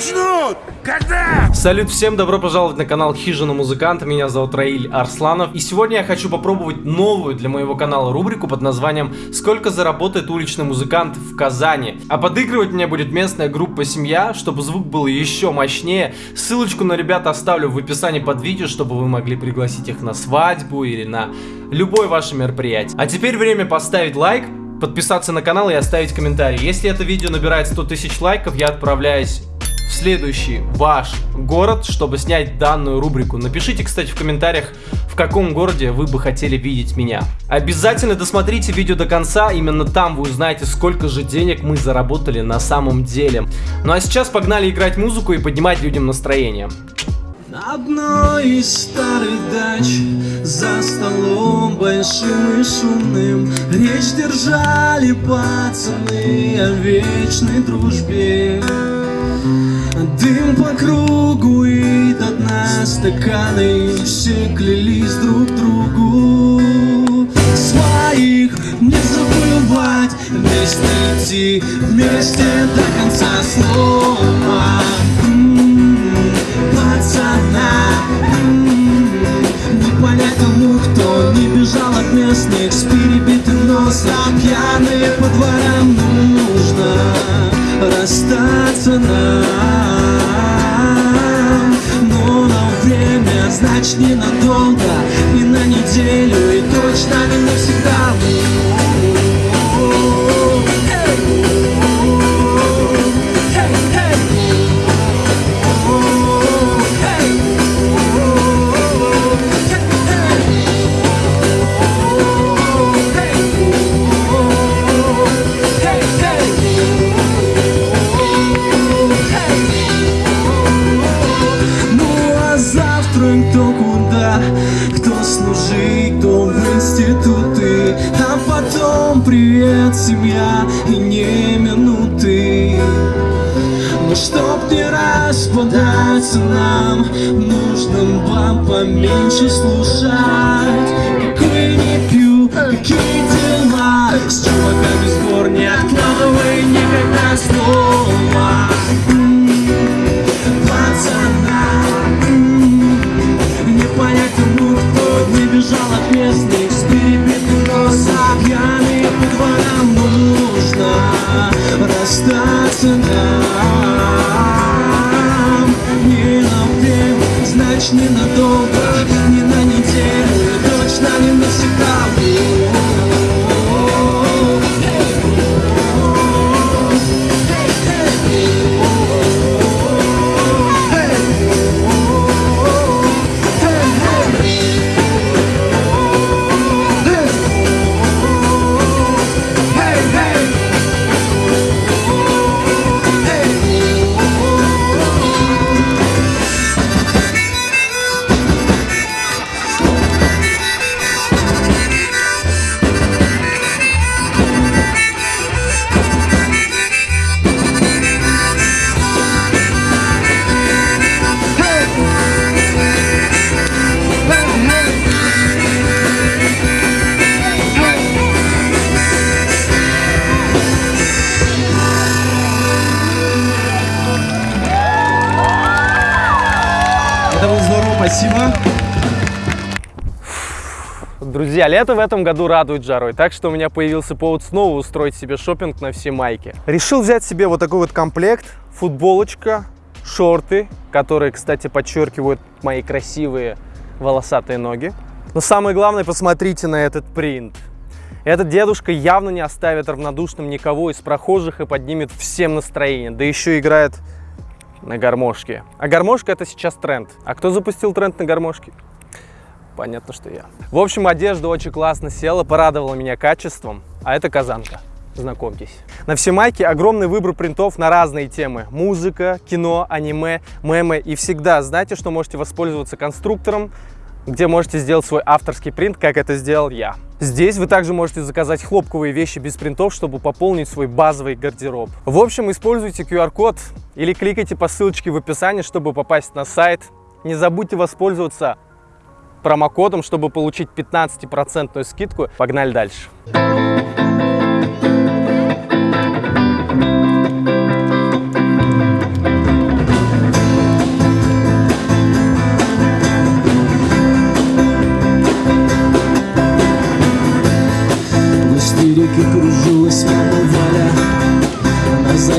начнут? Когда? Салют всем, добро пожаловать на канал Хижина Музыканта, меня зовут Раиль Арсланов. И сегодня я хочу попробовать новую для моего канала рубрику под названием «Сколько заработает уличный музыкант в Казани?». А подыгрывать мне будет местная группа «Семья», чтобы звук был еще мощнее. Ссылочку на ребят оставлю в описании под видео, чтобы вы могли пригласить их на свадьбу или на любое ваше мероприятие. А теперь время поставить лайк, подписаться на канал и оставить комментарий. Если это видео набирает 100 тысяч лайков, я отправляюсь в следующий ваш город, чтобы снять данную рубрику. Напишите, кстати, в комментариях, в каком городе вы бы хотели видеть меня. Обязательно досмотрите видео до конца, именно там вы узнаете, сколько же денег мы заработали на самом деле. Ну а сейчас погнали играть музыку и поднимать людям настроение. На одной из старых дач За столом большим и шумным Речь держали пацаны О вечной дружбе Дым по кругу и до дна стаканы Все клялись друг другу. Своих не забывать Вместе идти, вместе до конца снова. Пацана Не понять тому, кто не бежал от местных С перебитым носом Пьяные по дворам нужно расстаться нам значит ненадолго И на неделю, и точно не навсегда поменьше слушать. Какой не пью, какие дела, с чуваками сбор не откладывай никогда снова. Пацана, не понять тому, кто не бежал от местных с перебитым носом, пьяный по дворам нужно расстаться нам. Ненадолго, не на неделю, точно не навсегда. Друзья, лето в этом году радует жарой, так что у меня появился повод снова устроить себе шопинг на все майки. Решил взять себе вот такой вот комплект, футболочка, шорты, которые, кстати, подчеркивают мои красивые волосатые ноги. Но самое главное, посмотрите на этот принт. Этот дедушка явно не оставит равнодушным никого из прохожих и поднимет всем настроение, да еще играет на гармошке. А гармошка это сейчас тренд. А кто запустил тренд на гармошке? Понятно, что я. В общем, одежда очень классно села, порадовала меня качеством. А это казанка. Знакомьтесь. На все майки огромный выбор принтов на разные темы. Музыка, кино, аниме, мемы. И всегда знаете, что можете воспользоваться конструктором, где можете сделать свой авторский принт, как это сделал я. Здесь вы также можете заказать хлопковые вещи без принтов, чтобы пополнить свой базовый гардероб. В общем, используйте QR-код или кликайте по ссылочке в описании, чтобы попасть на сайт. Не забудьте воспользоваться промокодом, чтобы получить 15% скидку. Погнали дальше.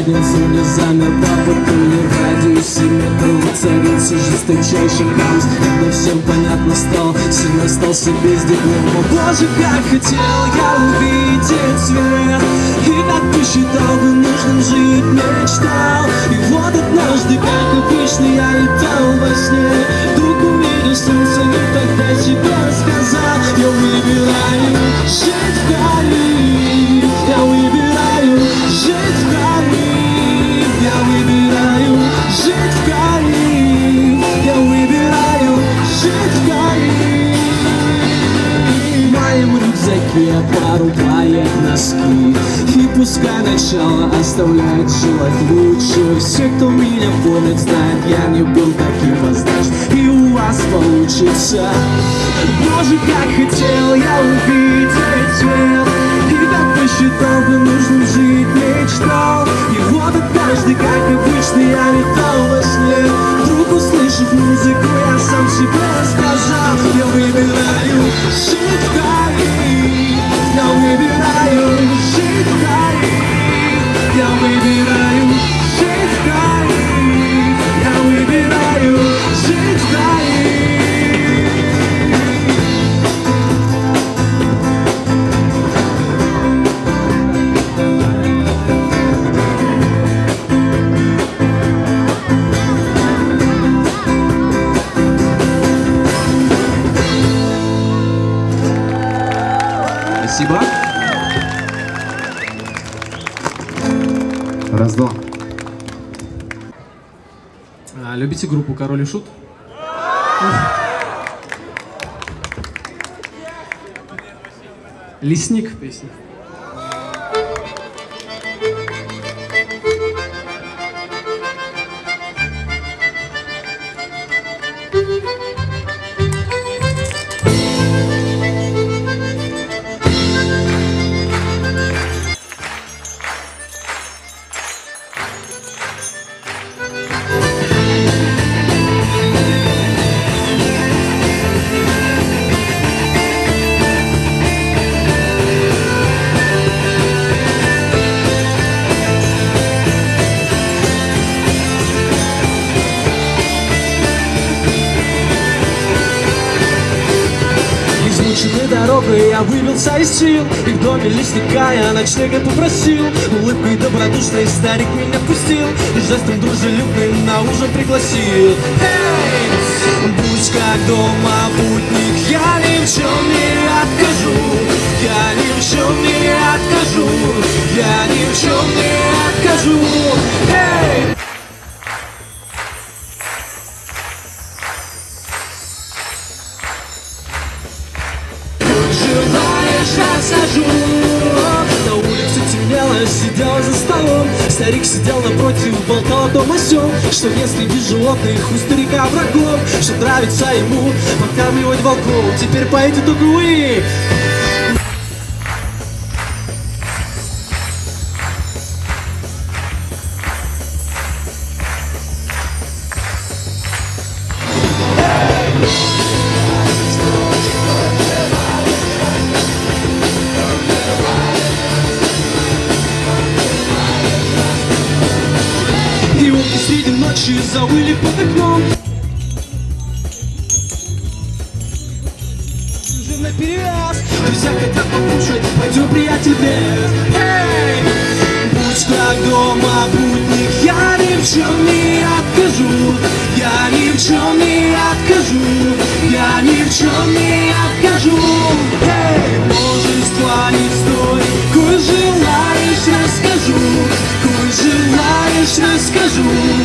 Один зоне замер по патруле В радиусе метров воцарился жесточайший хаос. Когда всем понятно стало, сын остался без диплома Боже, как хотел я увидеть свет И как посчитал бы нужным жить мечтал. И вот однажды, как обычно, я летал во сне Вдруг увидел оставляет желать лучше Все, кто меня помнит, знает, я не был таким воздашь И у вас получится. Боже, как хотел я увидеть свет И как посчитал бы нужным группу Король и Шут? Лесник песня. Выбился из сил И в доме лесника я ночлега попросил. Улыбкой добродушной старик меня пустил И жестом дружелюбным на ужин пригласил. Эй! Будь как дома путник, я ни в чем не откажу. Я ни в чем не откажу. Я ни в чем не откажу расскажу На улице темнело, сидел за столом. Старик сидел напротив, болтал о том о сём Что если без животных у старика врагов Что нравится ему подкармливать волков. Теперь поэты только вы завыли под окном. Уже наперевес Друзья хотят покушать. Пойдем, приятель, без Эй! Будь как дома путник Я ни в чем не откажу. Я ни в чем не откажу. Я ни в чем не откажу. Эй! Множество историй Кой желаешь, расскажу. Кой желаешь, расскажу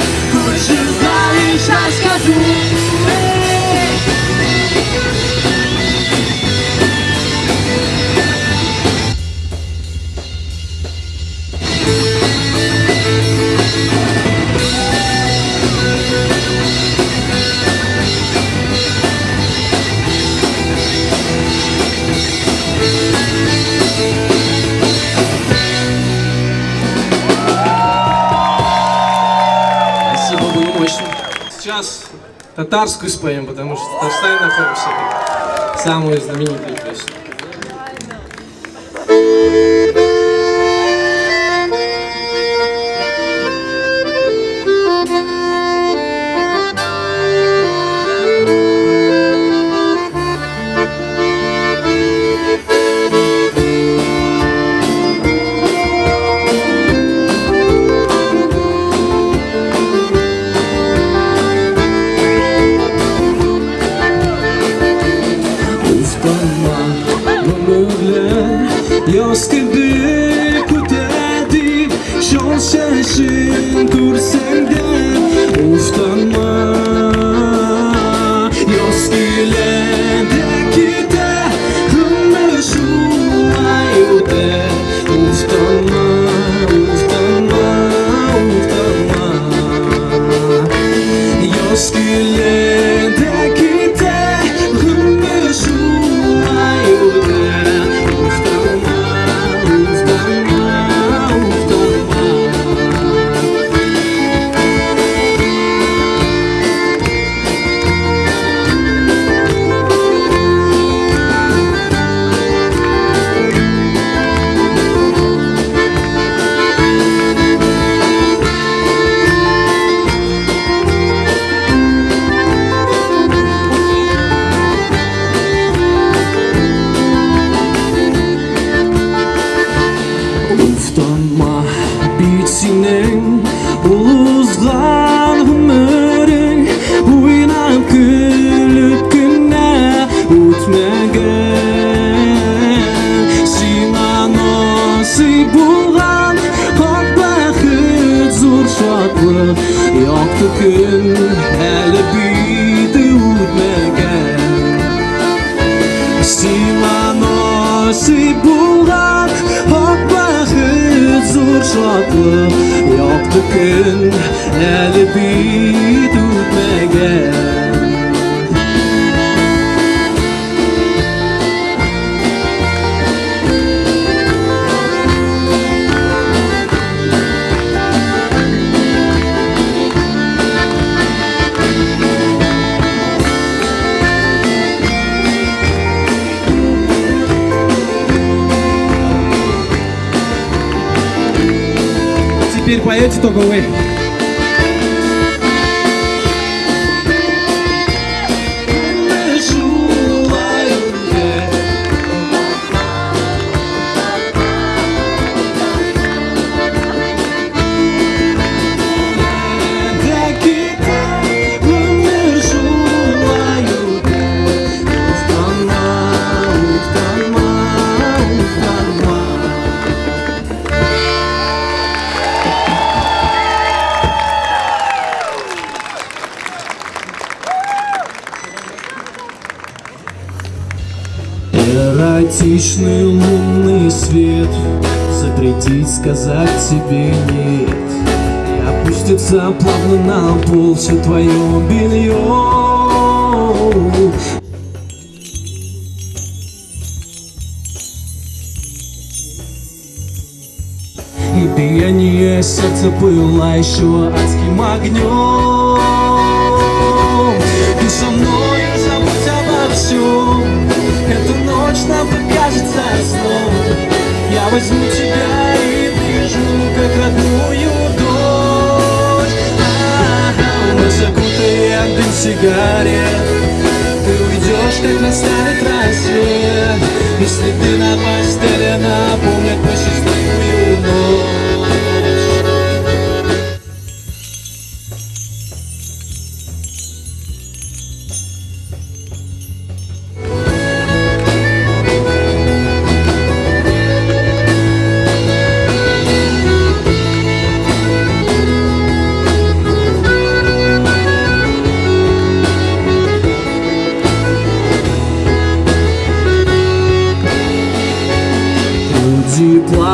желаешь, расскажу татарскую споем, потому что в Татарстане находимся. Самую знаменитую песню. яши булган ак бәхет шатлык якты көн әле бит үтмәгән. Теперь поете сказать тебе нет И опустится плавно на пол все твое белье. И биение сердца пылающего адским огнем. Ты со мной, забудь обо всем. Эта ночь нам покажется сном. Я возьму тебя и прижму, как родную дочь. А-а-а, Мы закутаем дым сигарет. Ты уйдешь, как настанет рассвет. И следы на постели напомнят про счастливую ночь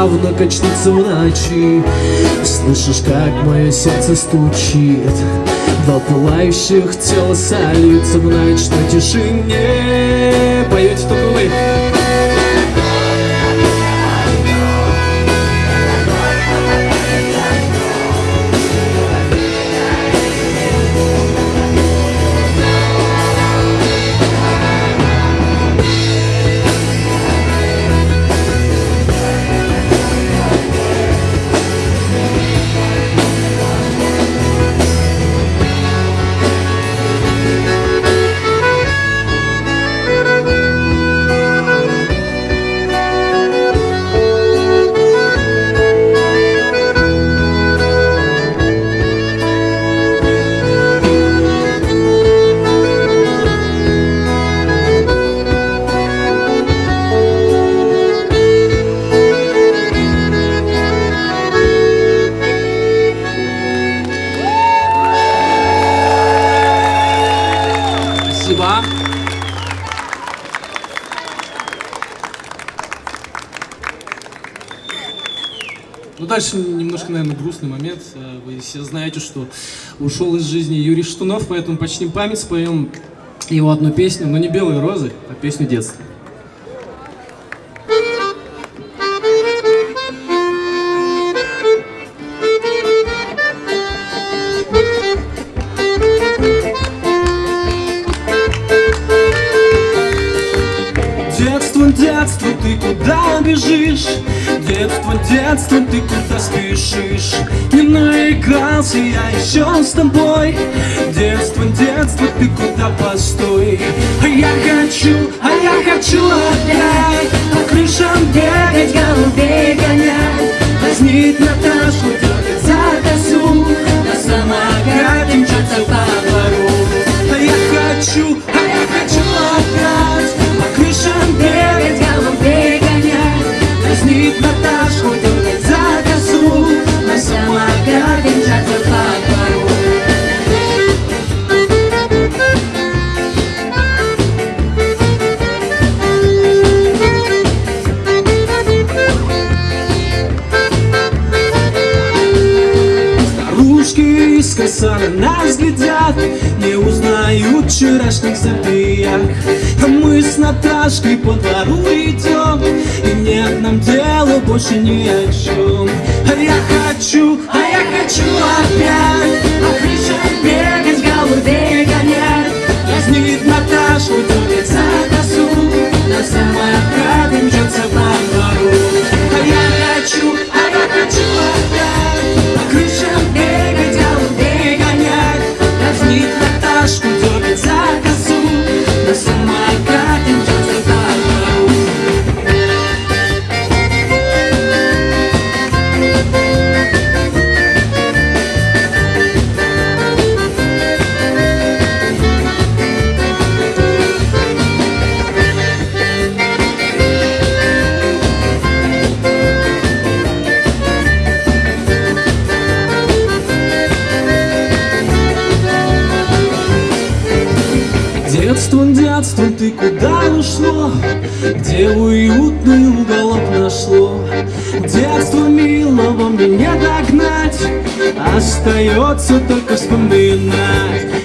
плавно качнется в ночи. Слышишь, как мое сердце стучит. Два пылающих тела сольются в ночной тишине. Поете только вы что ушел из жизни Юрий Штунов, поэтому почтим память, споем его одну песню, но не «Белые розы», а песню детства. Наигрался я еще с тобой Детство, детство, ты куда постой? А я хочу, а я хочу опять По крышам бегать, голубей гонять Возьмит Наташу, дергать There have been times of Наташку, дергать за косу На Остается только вспоминать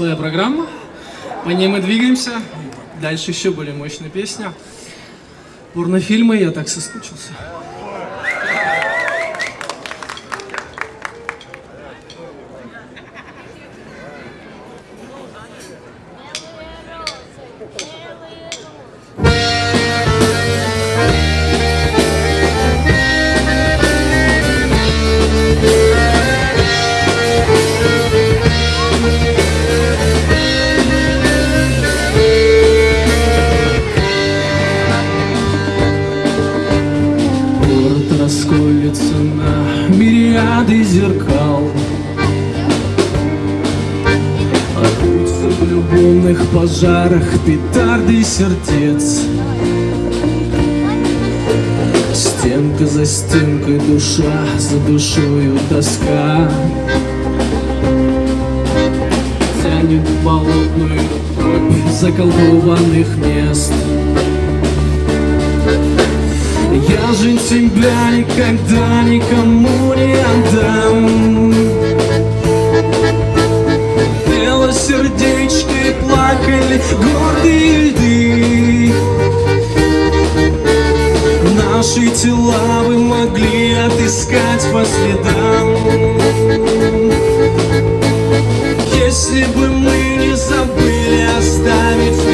своя программа, по ней мы двигаемся. Дальше еще более мощная песня. Порнофильмы, я так соскучился. Зеркал. Орутся в любовных пожарах петарды сердец. Стенка за стенкой душа за душою тоска Тянет болотную дробь заколдованных мест я жизнь тебя никогда никому не отдам. Бело сердечки плакали гордые льды. Наши тела вы могли отыскать по следам. Если бы мы не забыли оставить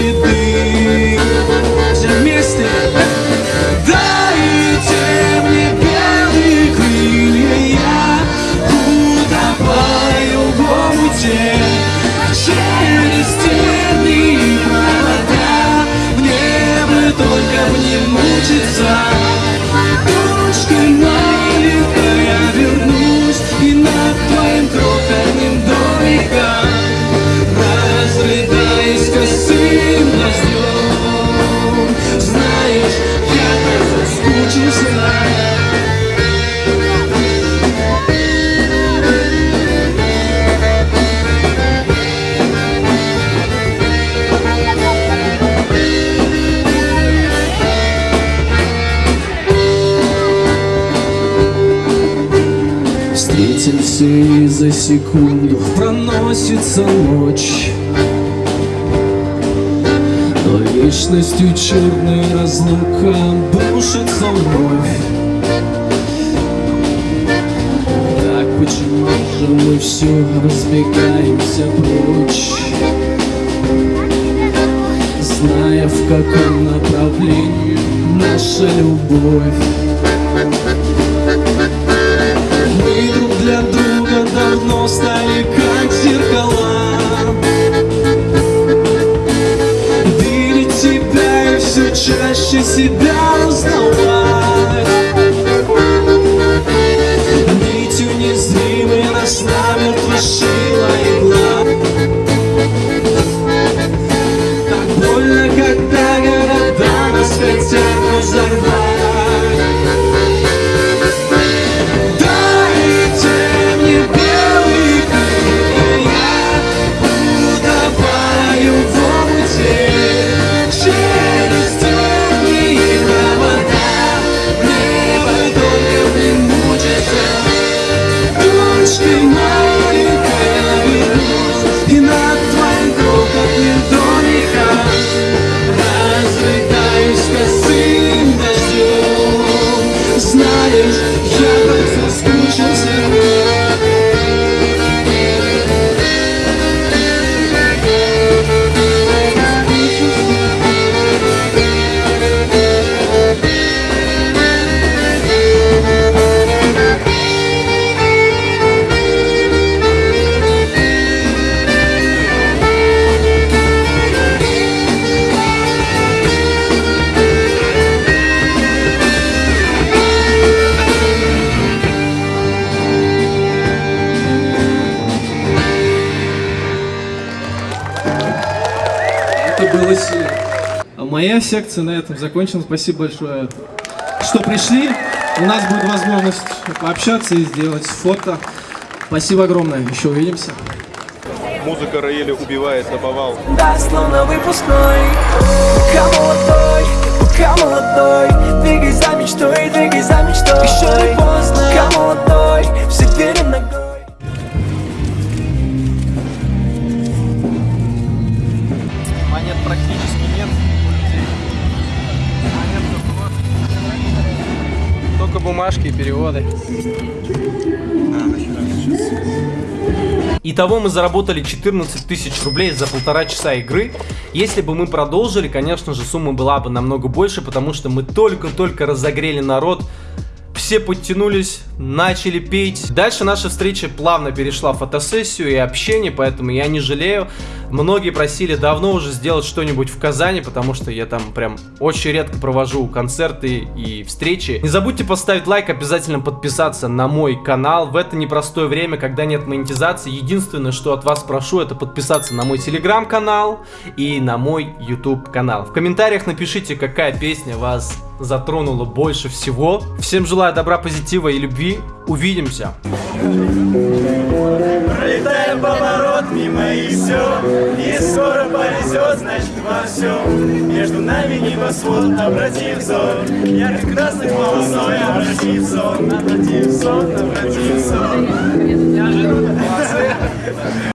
за секунду проносится ночь. Но вечностью черная разлука бушится вновь. Так почему же мы все разбегаемся прочь? Зная в каком направлении наша любовь чаще себя узнавать Моя секция на этом закончена. Спасибо большое, что пришли. У нас будет возможность пообщаться и сделать фото. Спасибо огромное. Еще увидимся. Музыка Раэля убивает наповал. Да, словно выпускной Пока молодой, пока молодой Двигай за мечтой, двигай за мечтой Еще не поздно, пока молодой Все двери ногой только вот. Только бумажки и переводы. Итого мы заработали 14 тысяч рублей за полтора часа игры. Если бы мы продолжили, конечно же, сумма была бы намного больше, потому что мы только-только разогрели народ, все подтянулись, начали петь. Дальше наша встреча плавно перешла в фотосессию и общение, поэтому я не жалею. Многие просили давно уже сделать что-нибудь в Казани, потому что я там прям очень редко провожу концерты и встречи. Не забудьте поставить лайк, обязательно подписаться на мой канал. В это непростое время, когда нет монетизации, единственное, что от вас прошу, это подписаться на мой телеграм-канал и на мой YouTube канал. В комментариях напишите, какая песня вас затронула больше всего. Всем желаю добра, позитива и любви. Увидимся! Пролетаем поворот мимо и все Не скоро повезет, значит во всем. Между нами небосвод, обратив взор. Ярких красных волосой, обратив сон Обратив сон, обратив сон